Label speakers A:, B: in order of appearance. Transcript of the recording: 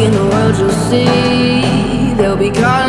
A: in the world you'll see. They'll be calling.